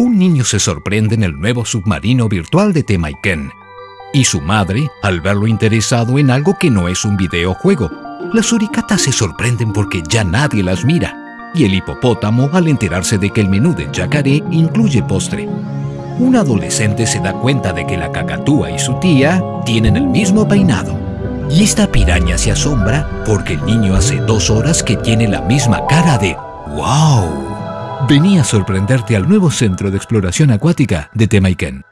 un niño se sorprende en el nuevo submarino virtual de Temaiken. Y su madre, al verlo interesado en algo que no es un videojuego. Las suricatas se sorprenden porque ya nadie las mira. Y el hipopótamo al enterarse de que el menú de yacaré incluye postre. Un adolescente se da cuenta de que la cacatúa y su tía tienen el mismo peinado. Y esta piraña se asombra porque el niño hace dos horas que tiene la misma cara de ¡Wow! Venía a sorprenderte al nuevo Centro de Exploración Acuática de Temaiken.